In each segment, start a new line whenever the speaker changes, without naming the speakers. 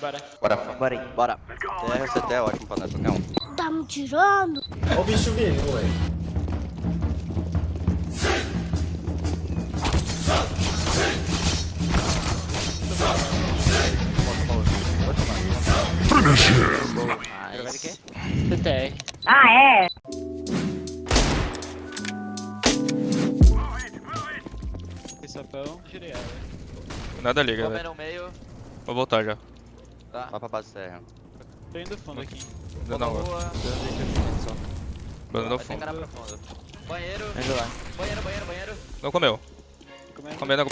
Bora.
Bora,
Bora aí.
bora. TR CT é ótimo pra nós, qualquer um.
Tá me tirando?
Olha o bicho vindo, moleque.
Quê?
TTR.
Ah, é?
Sapão. Tirei ela.
Nada liga,
Comer
velho.
no meio,
Vou voltar já.
tá? Vai pra base TR.
Tô indo fundo aqui.
Não,
na rua, vai ter
fundo.
Banheiro,
lá.
banheiro, banheiro, banheiro.
Não comeu.
Comendo.
Comendo,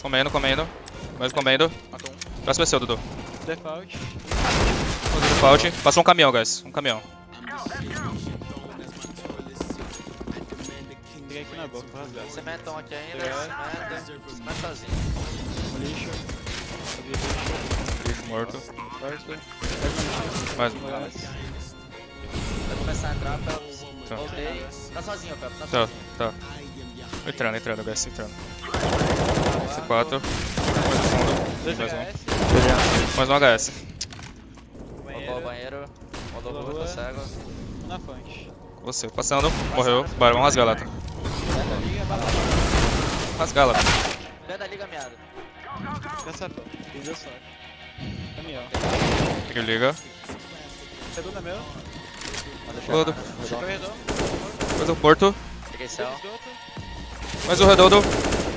comendo, comendo. Mais comendo.
Matou um.
Próximo é seu, Dudu.
Default.
Default. Passou um caminhão, guys. Um caminhão.
Peguei aqui na boca, vou rasgar.
Cementão aqui ainda,
Obrigado.
cimento. Cimento sozinho.
Um lixo. Lixo.
Morto. Mais um.
Vai começar a entrar, Phelps.
Tá.
Voltei. Tá sozinho, Phelps, tá
Tá,
sozinho.
tá. Entrando, entrando, guys. Entrando. C4. Mais um Mais um.
HS.
Mais um HS.
Roubou o banheiro. Rodou rua,
rua.
tá cego.
Na fonte.
Você, passando. Morreu. Bora, vamos rasgar lá. tá?
Dentro da liga, bala.
Lá.
Dentro da liga.
Deu sapão. Fiz a sorte. Caminhão.
Peguei liga.
Segundo é meu. Corredor.
Mais um morto.
Peguei céu.
Esgoto.
Mais um redondo.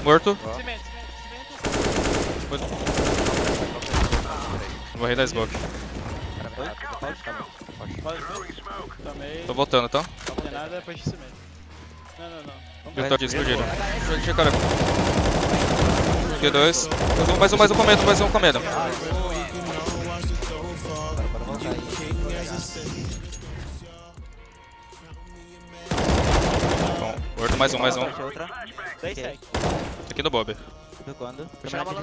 Morto.
Cimento, cimento, cimento.
Morri da smoke.
Pode Tomei.
Tô voltando, tá?
Não tem nada, depois de cimento. Não, não, não.
Eu tô aqui, explodiram. Cara. Peguei dois. Mais um, mais um, mais um comendo, mais um comendo. Bom, morto, mais um, mais um. Aqui no Bob.
Do quando?
Vou chegar a bola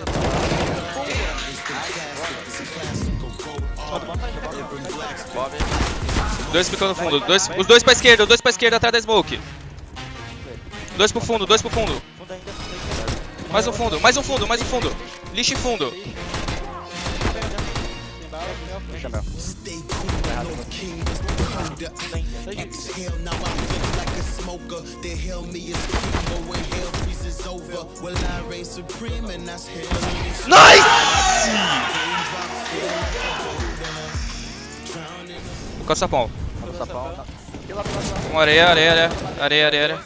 Bob.
Dois ficando no fundo. Dois, os dois pra esquerda, os dois pra esquerda atrás da smoke. Dois pro fundo, dois pro fundo. Mais um fundo, mais um fundo, mais um fundo. Lixo e fundo.
Meu.
Nice! Sapão.
Vamos sapão. tá.
Areia, areia, areia. Areia, areia,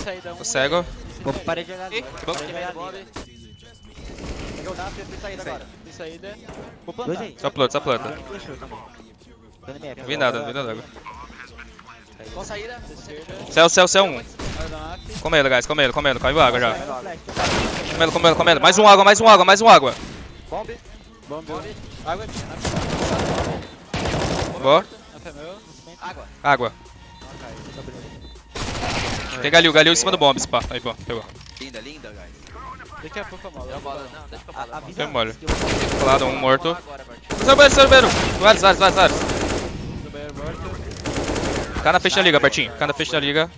saída um.
Tô cego.
Vou parei de jogar.
Ih,
agora.
que bom.
Parei de jogar
Bob.
ali.
Peguei o NAF e fui saída agora.
Tem saída. Vou
Dois
plantar.
Só planta, só planta.
No
Não vi nada, não vi nada.
Com saída.
Esquerda.
Céu, céu, céu, um.
Aeronave.
Comendo, guys, comendo, comendo. Caiu água já. Comendo, comendo, comendo. Mais um água, mais um água, mais um água.
Bomb.
Bomb.
Bomb.
Água.
Boa.
Meu.
Água.
Água. Tem galil, galil em cima do bomb, spa. Aí, bom, pegou.
Linda, linda, guys.
Daqui a pouco a mola.
Deu a bola. Não, deixa que eu falo.
Avisa eu vou-
Colado, um morto.
Agora, Bart.
Salveiro, salveiro. Vários, vários, vários, vários.
Do banheiro morto.
Cai na frente da liga, Bertinho. Cai na frente da liga.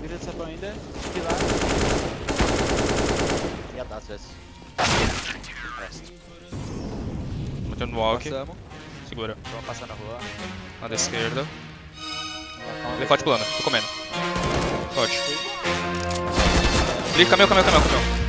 Vira de sapão ainda. Pilar.
Ia dar, vezes.
Metendo no walk.
Passamos.
Segura.
Vamos passar na rua.
Na da forte plano. Tô comendo. Forte. Liga, caminhão, caminhão, caminhão, caminhão.